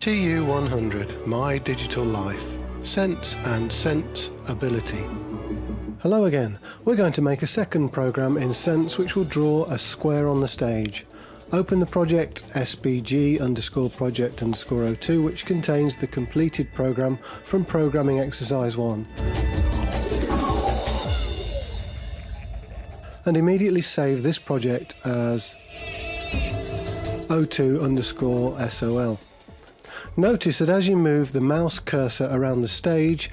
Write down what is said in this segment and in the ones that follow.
TU100 My Digital Life Sense and Sense Ability. Hello again. We're going to make a second program in Sense which will draw a square on the stage. Open the project spg underscore project underscore 02 which contains the completed program from programming exercise 1. And immediately save this project as 02 underscore sol. Notice that as you move the mouse cursor around the stage,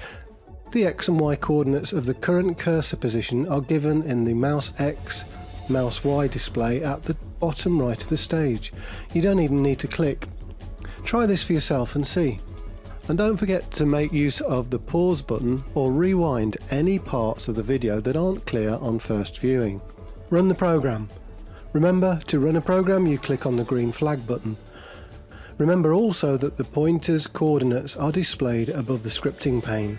the x and y coordinates of the current cursor position are given in the mouse x, mouse y display at the bottom right of the stage. You don't even need to click. Try this for yourself and see. And don't forget to make use of the pause button or rewind any parts of the video that aren't clear on first viewing. Run the program. Remember, to run a program you click on the green flag button. Remember also that the pointer's coordinates are displayed above the scripting pane.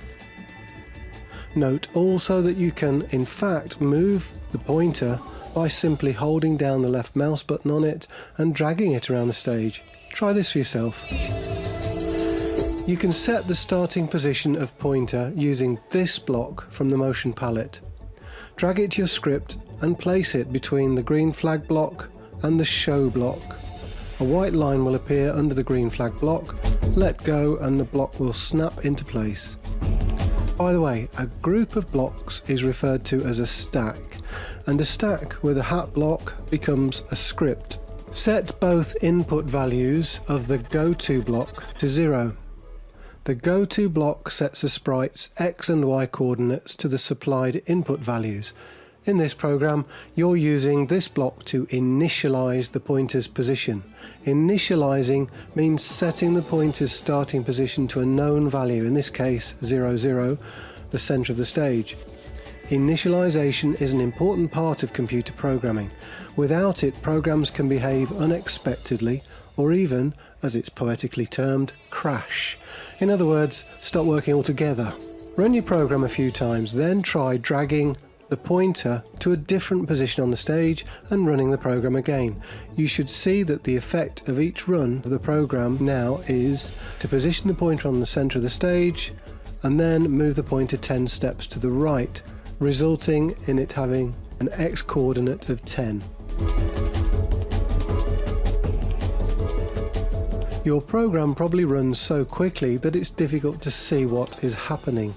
Note also that you can in fact move the pointer by simply holding down the left mouse button on it and dragging it around the stage. Try this for yourself. You can set the starting position of pointer using this block from the motion palette. Drag it to your script and place it between the green flag block and the show block. A white line will appear under the green flag block, let go and the block will snap into place. By the way, a group of blocks is referred to as a stack, and a stack with a hat block becomes a script. Set both input values of the goto block to zero. The goto block sets a sprite's x and y coordinates to the supplied input values, in this program, you're using this block to initialize the pointer's position. Initializing means setting the pointer's starting position to a known value, in this case 0, 0, the center of the stage. Initialization is an important part of computer programming. Without it, programs can behave unexpectedly or even, as it's poetically termed, crash. In other words, stop working altogether. Run your program a few times, then try dragging the pointer to a different position on the stage and running the program again. You should see that the effect of each run of the program now is to position the pointer on the center of the stage and then move the pointer 10 steps to the right, resulting in it having an x coordinate of 10. Your program probably runs so quickly that it's difficult to see what is happening.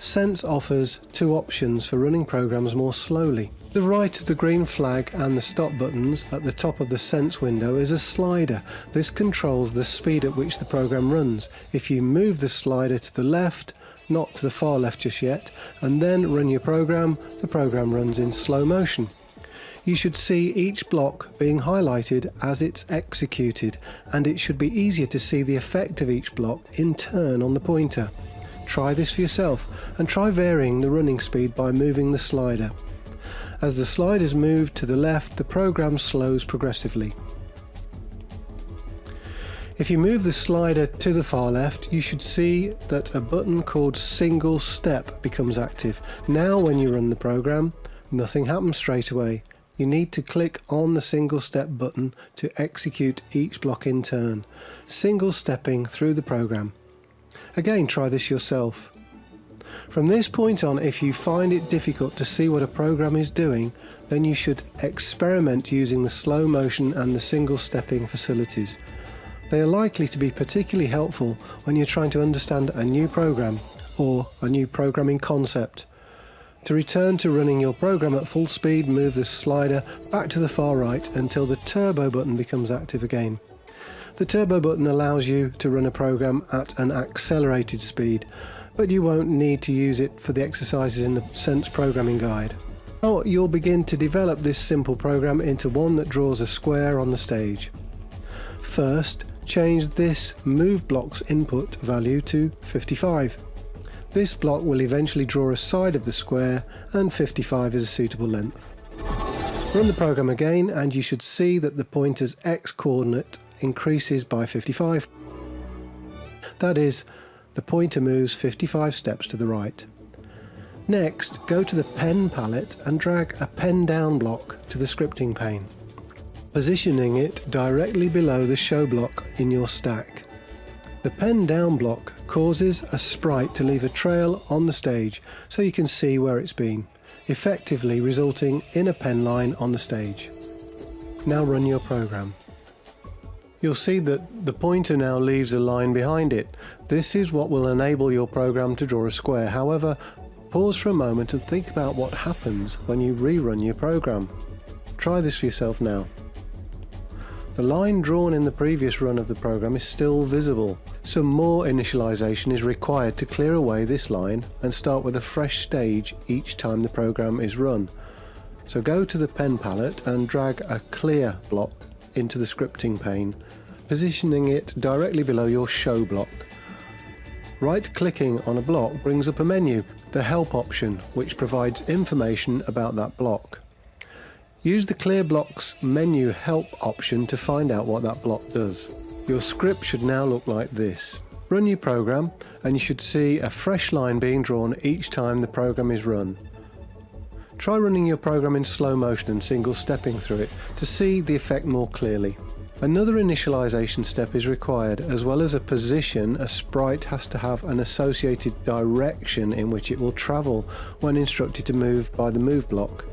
Sense offers two options for running programs more slowly. The right of the green flag and the stop buttons at the top of the Sense window is a slider. This controls the speed at which the program runs. If you move the slider to the left, not to the far left just yet, and then run your program, the program runs in slow motion. You should see each block being highlighted as it's executed, and it should be easier to see the effect of each block in turn on the pointer. Try this for yourself and try varying the running speed by moving the slider. As the sliders move to the left, the program slows progressively. If you move the slider to the far left, you should see that a button called single step becomes active. Now when you run the program, nothing happens straight away. You need to click on the single step button to execute each block in turn, single stepping through the program. Again, try this yourself. From this point on, if you find it difficult to see what a program is doing, then you should experiment using the slow motion and the single stepping facilities. They are likely to be particularly helpful when you're trying to understand a new program or a new programming concept. To return to running your program at full speed, move the slider back to the far right until the turbo button becomes active again. The turbo button allows you to run a program at an accelerated speed, but you won't need to use it for the exercises in the Sense programming guide. Now you'll begin to develop this simple program into one that draws a square on the stage. First, change this move block's input value to 55. This block will eventually draw a side of the square and 55 is a suitable length. Run the program again and you should see that the pointer's x coordinate increases by 55. That is, the pointer moves 55 steps to the right. Next, go to the pen palette and drag a pen down block to the scripting pane, positioning it directly below the show block in your stack. The pen down block causes a sprite to leave a trail on the stage so you can see where it's been, effectively resulting in a pen line on the stage. Now run your program. You'll see that the pointer now leaves a line behind it. This is what will enable your program to draw a square. However, pause for a moment and think about what happens when you rerun your program. Try this for yourself now. The line drawn in the previous run of the program is still visible. Some more initialization is required to clear away this line and start with a fresh stage each time the program is run. So go to the pen palette and drag a clear block into the scripting pane, positioning it directly below your show block. Right clicking on a block brings up a menu, the help option, which provides information about that block. Use the clear blocks menu help option to find out what that block does. Your script should now look like this. Run your program and you should see a fresh line being drawn each time the program is run. Try running your program in slow motion and single stepping through it to see the effect more clearly. Another initialization step is required. As well as a position, a sprite has to have an associated direction in which it will travel when instructed to move by the move block.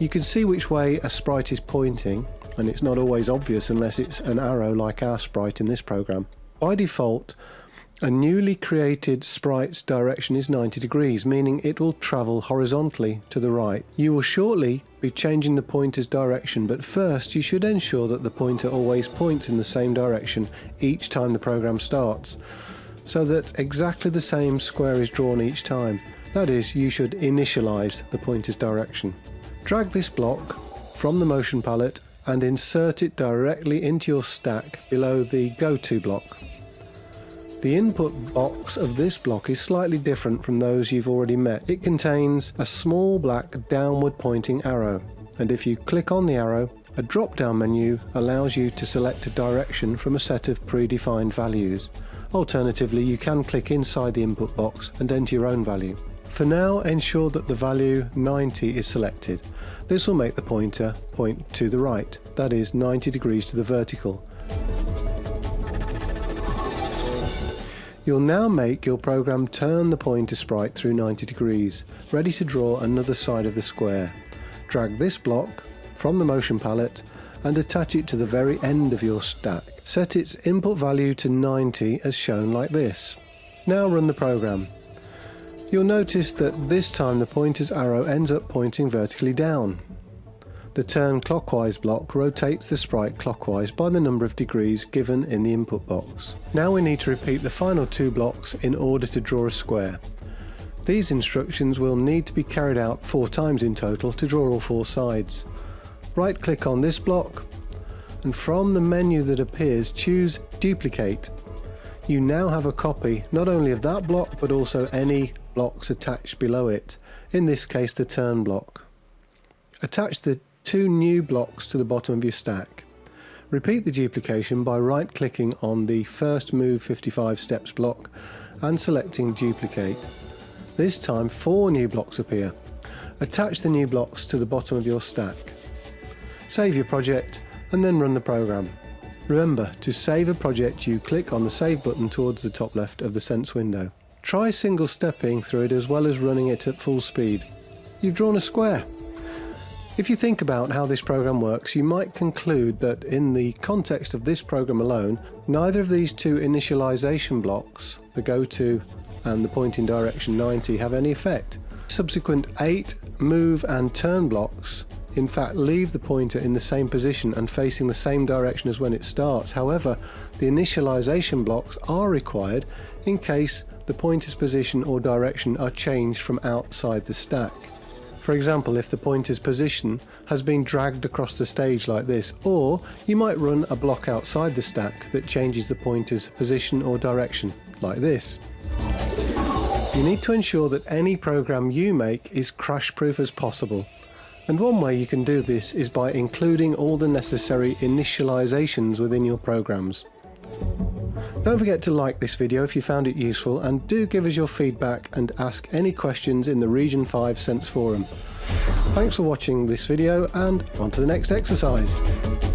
You can see which way a sprite is pointing, and it's not always obvious unless it's an arrow like our sprite in this program. By default, a newly created sprite's direction is 90 degrees, meaning it will travel horizontally to the right. You will shortly be changing the pointer's direction, but first you should ensure that the pointer always points in the same direction each time the program starts, so that exactly the same square is drawn each time. That is, you should initialize the pointer's direction. Drag this block from the motion palette and insert it directly into your stack below the Go To block. The input box of this block is slightly different from those you've already met. It contains a small black downward pointing arrow and if you click on the arrow a drop down menu allows you to select a direction from a set of predefined values. Alternatively you can click inside the input box and enter your own value. For now, ensure that the value 90 is selected. This will make the pointer point to the right, that is 90 degrees to the vertical. You'll now make your program turn the pointer sprite through 90 degrees, ready to draw another side of the square. Drag this block from the motion palette and attach it to the very end of your stack. Set its input value to 90 as shown like this. Now run the program. You'll notice that this time the pointer's arrow ends up pointing vertically down. The turn clockwise block rotates the sprite clockwise by the number of degrees given in the input box. Now we need to repeat the final two blocks in order to draw a square. These instructions will need to be carried out four times in total to draw all four sides. Right click on this block and from the menu that appears choose duplicate. You now have a copy not only of that block but also any blocks attached below it, in this case the turn block. Attach the two new blocks to the bottom of your stack. Repeat the duplication by right clicking on the first move 55 steps block and selecting duplicate. This time four new blocks appear. Attach the new blocks to the bottom of your stack. Save your project and then run the program. Remember, to save a project you click on the save button towards the top left of the Sense window. Try single stepping through it as well as running it at full speed. You've drawn a square. If you think about how this program works, you might conclude that in the context of this program alone, neither of these two initialization blocks, the go to and the pointing direction 90, have any effect. Subsequent 8 move and turn blocks in fact leave the pointer in the same position and facing the same direction as when it starts. However, the initialization blocks are required in case the pointer's position or direction are changed from outside the stack. For example, if the pointer's position has been dragged across the stage like this, or you might run a block outside the stack that changes the pointer's position or direction, like this. You need to ensure that any program you make is crash proof as possible. And one way you can do this is by including all the necessary initializations within your programs. Don't forget to like this video if you found it useful and do give us your feedback and ask any questions in the Region 5 Sense Forum. Thanks for watching this video and on to the next exercise.